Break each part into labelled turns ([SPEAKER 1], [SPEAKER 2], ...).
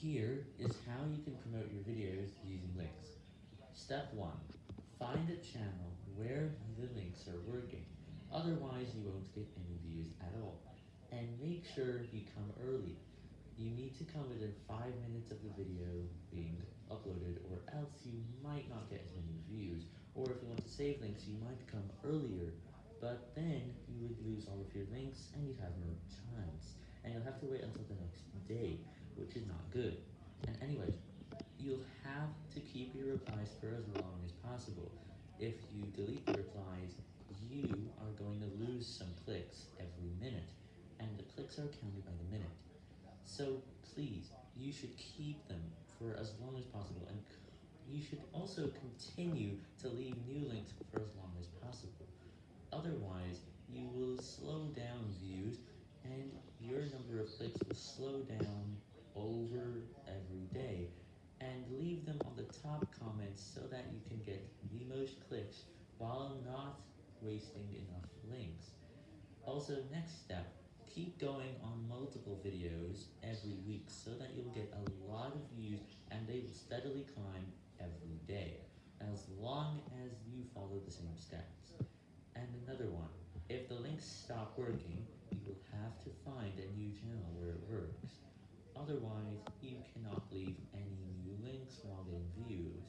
[SPEAKER 1] Here is how you can promote your videos using links. Step 1. Find a channel where the links are working, otherwise you won't get any views at all. And make sure you come early. You need to come within 5 minutes of the video being uploaded or else you might not get as many views, or if you want to save links you might come earlier, but then you would lose all of your links and you'd have no chance, and you'll have to wait until the next day which is good. And anyways, you'll have to keep your replies for as long as possible. If you delete the replies, you are going to lose some clicks every minute, and the clicks are counted by the minute. So please, you should keep them for as long as possible, and you should also continue to leave new links for as long as possible. Otherwise, you will slow down views, and your number of clicks will slow down over every day and leave them on the top comments so that you can get the most clicks while not wasting enough links. Also, next step, keep going on multiple videos every week so that you'll get a lot of views and they will steadily climb every day, as long as you follow the same steps. And another one, if the links stop working, you will have to find a new channel where it works. Otherwise, you cannot leave any new links while getting views.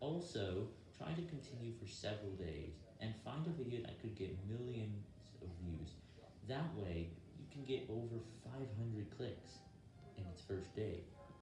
[SPEAKER 1] Also, try to continue for several days, and find a video that could get millions of views. That way, you can get over 500 clicks in its first day.